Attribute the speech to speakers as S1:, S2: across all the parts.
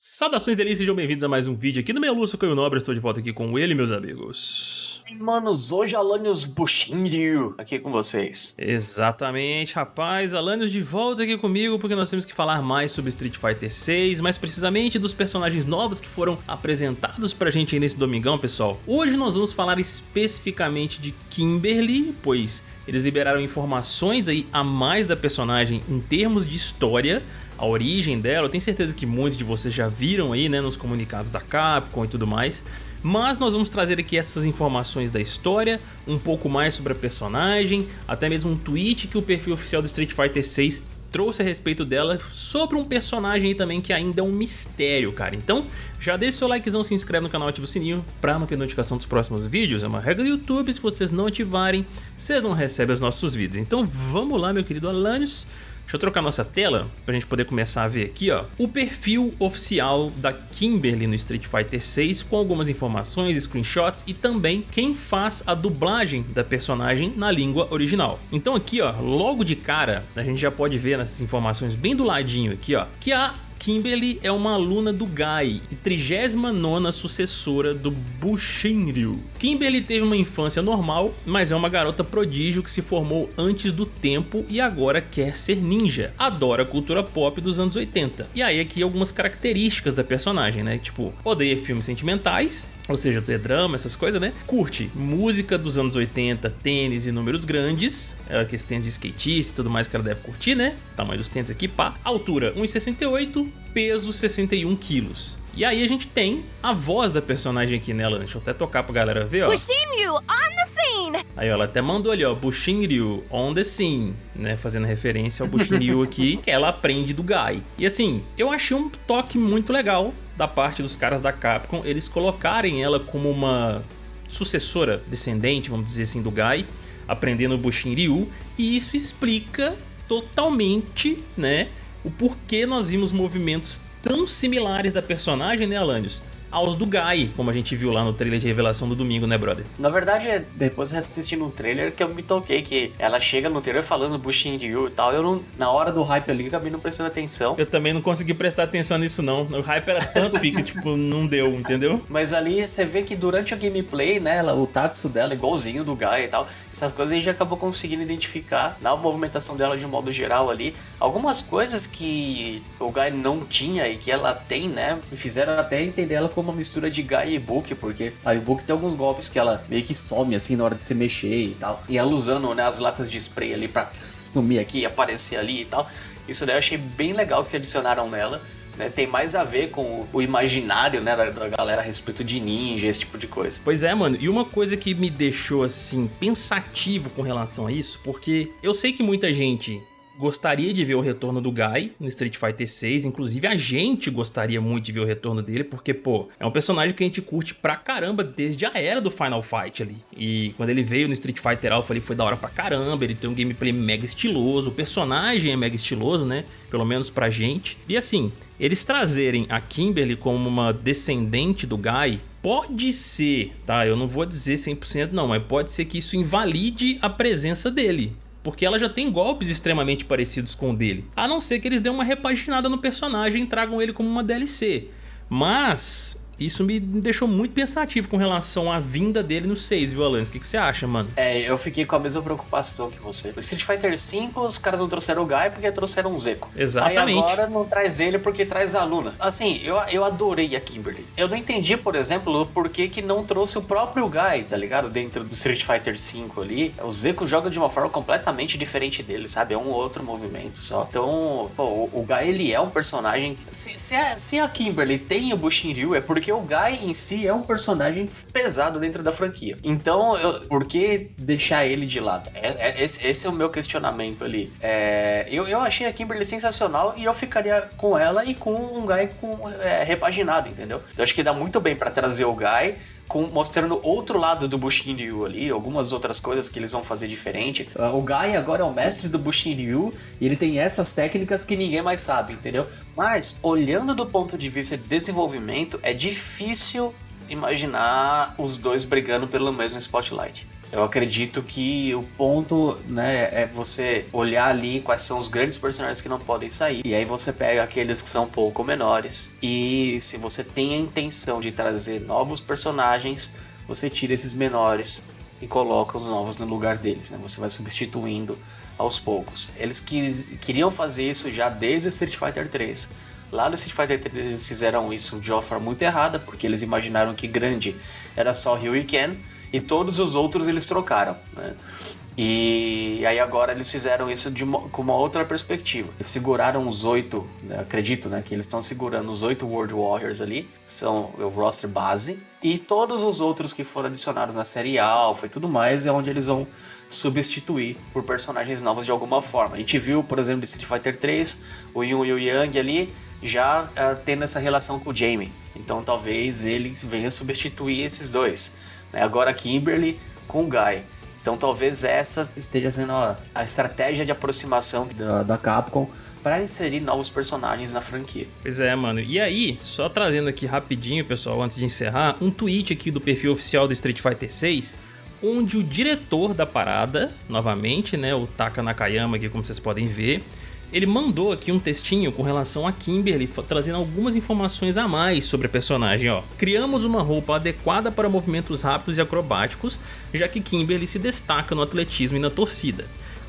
S1: Saudações delícias, sejam bem-vindos a mais um vídeo aqui no meu Lúcio Caio Nobre, estou de volta aqui com ele, meus amigos.
S2: Manos, hoje Alanios Bushinryu aqui com vocês.
S1: Exatamente, rapaz, Alanios de volta aqui comigo porque nós temos que falar mais sobre Street Fighter 6, mais precisamente dos personagens novos que foram apresentados pra gente aí nesse domingão, pessoal. Hoje nós vamos falar especificamente de Kimberly, pois eles liberaram informações aí a mais da personagem em termos de história, a origem dela, eu tenho certeza que muitos de vocês já viram aí né, nos comunicados da Capcom e tudo mais, mas nós vamos trazer aqui essas informações da história, um pouco mais sobre a personagem, até mesmo um tweet que o perfil oficial do Street Fighter 6 trouxe a respeito dela sobre um personagem também que ainda é um mistério, cara. Então, já deixa seu likezão, se inscreve no canal, ativa o sininho pra não perder notificação dos próximos vídeos. É uma regra do YouTube, se vocês não ativarem, vocês não recebem os nossos vídeos. Então, vamos lá, meu querido Alanios. Deixa eu trocar nossa tela pra gente poder começar a ver aqui, ó. O perfil oficial da Kimberly no Street Fighter 6 com algumas informações, screenshots e também quem faz a dublagem da personagem na língua original. Então aqui, ó, logo de cara, a gente já pode ver nessas informações bem do ladinho aqui, ó, que a Kimberly é uma aluna do Gai e 39ª sucessora do Bushinryu. Kimberly teve uma infância normal, mas é uma garota prodígio que se formou antes do tempo e agora quer ser ninja. Adora a cultura pop dos anos 80. E aí aqui algumas características da personagem, né? Tipo, odeia filmes sentimentais, ou seja, ter drama, essas coisas, né? Curte música dos anos 80, tênis e números grandes, é, aqueles tênis de skatista e tudo mais que ela deve curtir, né? Tamanho dos tênis aqui, pá. Altura 1,68, peso 61 quilos. E aí a gente tem a voz da personagem aqui nela, deixa eu até tocar pra galera ver, ó.
S3: Bushinryu on the scene!
S1: Aí ó, ela até mandou ali, ó, Bushinryu on the scene, né, fazendo referência ao Bushinryu aqui, que ela aprende do Gai. E assim, eu achei um toque muito legal da parte dos caras da Capcom, eles colocarem ela como uma sucessora descendente, vamos dizer assim, do Gai, aprendendo o Bushinryu, e isso explica totalmente, né, o porquê nós vimos movimentos tão similares da personagem, né, Alanios? Aos do Gai, como a gente viu lá no trailer de revelação do domingo, né, brother?
S2: Na verdade, depois assistindo o trailer que eu me toquei que ela chega no trailer falando Bushin Ryu e tal, eu não, na hora do hype ali acabei não prestando atenção.
S1: Eu também não consegui prestar atenção nisso não, o hype era tanto que, tipo, não deu, entendeu?
S2: Mas ali você vê que durante a gameplay, né, ela, o Tatsu dela igualzinho do Gai e tal, essas coisas a gente acabou conseguindo identificar na movimentação dela de um modo geral ali, algumas coisas que o Gai não tinha e que ela tem, né, me fizeram até entender ela como uma mistura de Gai e Book, porque a Book tem alguns golpes que ela meio que some assim na hora de se mexer e tal. E ela usando né, as latas de spray ali pra sumir aqui, aparecer ali e tal. Isso daí eu achei bem legal que adicionaram nela. Né, tem mais a ver com o imaginário né, da, da, galera a respeito de ninja, esse tipo de coisa.
S1: Pois é, mano. E uma coisa que me deixou assim pensativo com relação a isso, porque eu sei que muita gente gostaria de ver o retorno do Guy no Street Fighter 6, inclusive a gente gostaria muito de ver o retorno dele, porque, pô, é um personagem que a gente curte pra caramba desde a era do Final Fight ali. E quando ele veio no Street Fighter Alpha ali foi da hora pra caramba, ele tem um gameplay mega estiloso, o personagem é mega estiloso, né, pelo menos pra gente. E assim, eles trazerem a Kimberly como uma descendente do Guy pode ser, tá? Eu não vou dizer 100% não, mas pode ser que isso invalide a presença dele porque ela já tem golpes extremamente parecidos com o dele, a não ser que eles dêem uma repaginada no personagem e tragam ele como uma DLC. Mas isso me deixou muito pensativo com relação à vinda dele no 6, viu, Alanis? O que, que, você acha, mano?
S2: É, eu fiquei com a mesma preocupação que você. No Street Fighter V, os caras não trouxeram o Guy porque trouxeram o Zeco.
S1: Exatamente.
S2: Aí agora não traz ele porque traz a Luna. Assim, eu, eu adorei a Kimberly. Eu não entendi, por exemplo, por que, que não trouxe o próprio Guy, tá ligado? Dentro do Street Fighter V ali. O Zeco joga de uma forma completamente diferente dele, sabe? É um outro movimento só. Então, pô, o, o Guy, ele é um personagem... Se, se, a, se a Kimberly tem o Bushinryu, é porque porque o Guy em si é um personagem pesado dentro da franquia. Então, eu, por que deixar ele de lado? É, é, esse, esse, é o meu questionamento ali. É, eu, eu achei a Kimberly sensacional e eu ficaria com ela e com um Guy com, é, repaginado, entendeu? Eu acho que dá muito bem para trazer o Guy com, mostrando outro lado do Bushin Ryu ali, algumas outras coisas que eles vão fazer diferente. Ah, o Guy agora é o mestre do Bushin Ryu e ele tem essas técnicas que ninguém mais sabe, entendeu? Mas, olhando do ponto de vista de desenvolvimento, é difícil imaginar os dois brigando pelo mesmo spotlight. Eu acredito que o ponto, né, é você olhar ali quais são os grandes personagens que não podem sair. E aí você pega aqueles que são um pouco menores. E se você tem a intenção de trazer novos personagens, você tira esses menores e coloca os novos no lugar deles, né? Você vai substituindo aos poucos. Eles quis, queriam fazer isso já desde o Street Fighter 3. Lá no Street Fighter 3 eles fizeram isso de uma forma muito errada, porque eles imaginaram que grande era só Ryu e Ken, e todos os outros eles trocaram, né? E aí agora eles fizeram isso uma, com uma outra perspectiva. Eles seguraram os oito, né, acredito, né, que eles estão segurando os oito World Warriors ali, são o roster base, e todos os outros que foram adicionados na série Alpha e tudo mais é onde eles vão substituir por personagens novos de alguma forma. A gente viu, por exemplo, de Street Fighter 3, o Yun e o Yang ali já uh, tendo essa relação com o Jamie. Então talvez ele venha substituir esses dois. Né? Agora Kimberly com o Guy. Então talvez essa esteja sendo a, a estratégia de aproximação da, da Capcom para inserir novos personagens na franquia.
S1: Pois é, mano. E aí, só trazendo aqui rapidinho, pessoal, antes de encerrar, um tweet aqui do perfil oficial do Street Fighter 6, onde o diretor da parada, novamente, né, o Taka Nakayama aqui, como vocês podem ver, ele mandou aqui um textinho com relação a Kimberly, trazendo algumas informações a mais sobre a personagem. Ó. Criamos uma roupa adequada para movimentos rápidos e acrobáticos, já que Kimberly se destaca no atletismo e na torcida.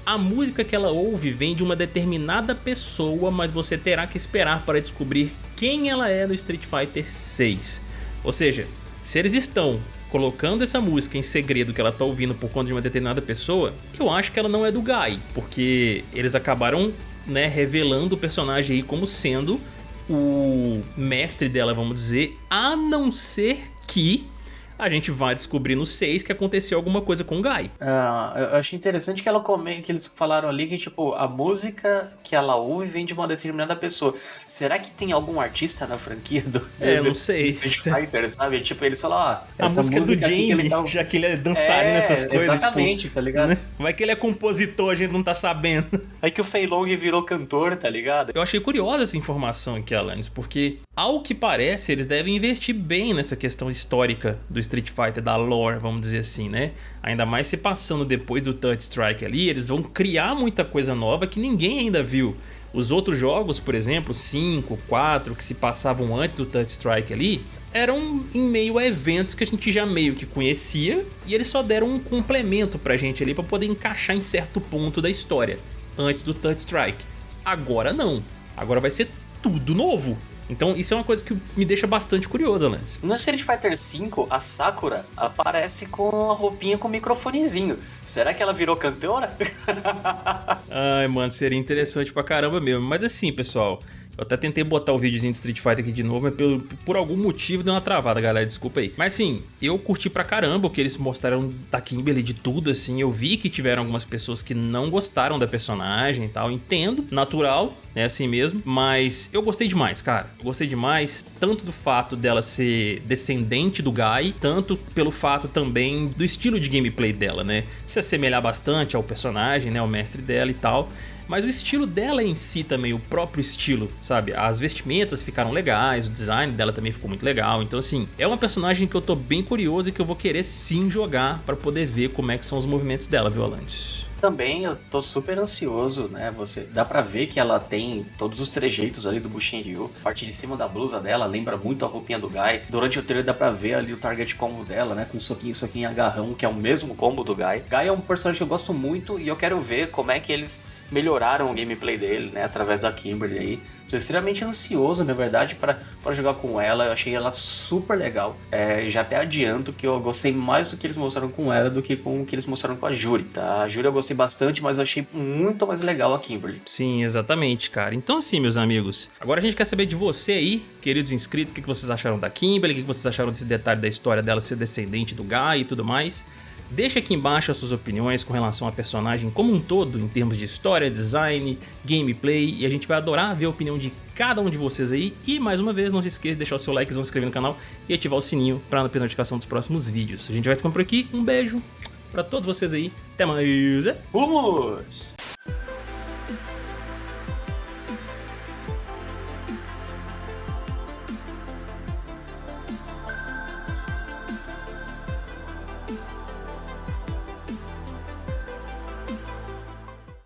S1: A música que ela ouve vem de uma determinada pessoa, mas você terá que esperar para descobrir quem ela é no Street Fighter 6. Ou seja, se eles estão colocando essa música em segredo que ela tá ouvindo por conta de uma determinada pessoa, eu acho que ela não é do Guy, porque eles acabaram né, revelando o personagem aí como sendo o mestre dela, vamos dizer, a não ser que a gente vai descobrir no 6 que aconteceu alguma coisa com o Guy.
S2: Ah, eu achei interessante que ela come, que eles falaram ali que tipo a música que ela ouve vem de uma determinada pessoa. Será que tem algum artista na franquia do, do,
S1: é, não sei.
S2: Street Fighter, sabe? Tipo, eles falam, ó,
S1: a essa música, música do Jamie, ele tá... já que ele é dançarino é, nessas coisas.
S2: Exatamente,
S1: tipo,
S2: tá ligado?
S1: Né? Vai que ele é compositor, a gente não tá sabendo.
S2: Aí que o Fei Long virou cantor, tá ligado?
S1: Eu achei curiosa essa informação aqui, Alanis, porque ao que parece, eles devem investir bem nessa questão histórica do Street Fighter, da lore, vamos dizer assim, né? Ainda mais se passando depois do Touch Strike ali, eles vão criar muita coisa nova que ninguém ainda viu. Os outros jogos, por exemplo, 5, 4, que se passavam antes do Touch Strike ali, eram em meio a eventos que a gente já meio que conhecia e eles só deram um complemento pra gente ali pra poder encaixar em certo ponto da história, antes do Touch Strike. Agora não, agora vai ser tudo novo. Então isso é uma coisa que me deixa bastante curioso, Lance.
S2: No Street Fighter V, a Sakura aparece com a roupinha com microfonezinho. Será que ela virou cantora?
S1: Ai, mano, seria interessante pra caramba mesmo. Mas assim, pessoal, eu até tentei botar o videozinho de Street Fighter aqui de novo, mas por, por algum motivo deu uma travada, galera, desculpa aí. Mas sim, eu curti pra caramba o que eles mostraram da Kimberly de tudo, assim. Eu vi que tiveram algumas pessoas que não gostaram da personagem e tal, entendo, natural, é assim mesmo. Mas eu gostei demais, cara. Eu gostei demais, tanto do fato dela ser descendente do Guy, tanto pelo fato também do estilo de gameplay dela, né? Se assemelhar bastante ao personagem, né? O mestre dela e tal mas o estilo dela em si também, o próprio estilo, sabe? As vestimentas ficaram legais, o design dela também ficou muito legal. Então, assim, é uma personagem que eu tô bem curioso e que eu vou querer sim jogar para poder ver como é que são os movimentos dela, viu, Alantes?
S2: Também eu tô super ansioso, né? Você dá para ver que ela tem todos os trejeitos ali do Bushinryu. A parte de cima da blusa dela lembra muito a roupinha do Guy. Durante o trailer dá pra ver ali o target combo dela, né? Com soquinho, soquinho agarrão, que é o mesmo combo do Guy. Guy é um personagem que eu gosto muito e eu quero ver como é que eles melhoraram o gameplay dele, né, através da Kimberly aí. Estou extremamente ansioso, na verdade, para jogar com ela. Eu achei ela super legal. É, já até adianto que eu gostei mais do que eles mostraram com ela do que com o que eles mostraram com a Juri, tá? A Juri eu gostei bastante, mas eu achei muito mais legal a Kimberly.
S1: Sim, exatamente, cara. Então assim, meus amigos, agora a gente quer saber de você aí, queridos inscritos, o que vocês acharam da Kimberly, o que vocês acharam desse detalhe da história dela ser descendente do Guy e tudo mais. Deixe aqui embaixo as suas opiniões com relação à personagem como um todo, em termos de história, design, gameplay, e a gente vai adorar ver a opinião de cada um de vocês aí. E mais uma vez, não se esqueça de deixar o seu like, se inscrever no canal e ativar o sininho para não perder notificação dos próximos vídeos. A gente vai ficando por aqui, um beijo para todos vocês aí, até mais!
S2: Vamos!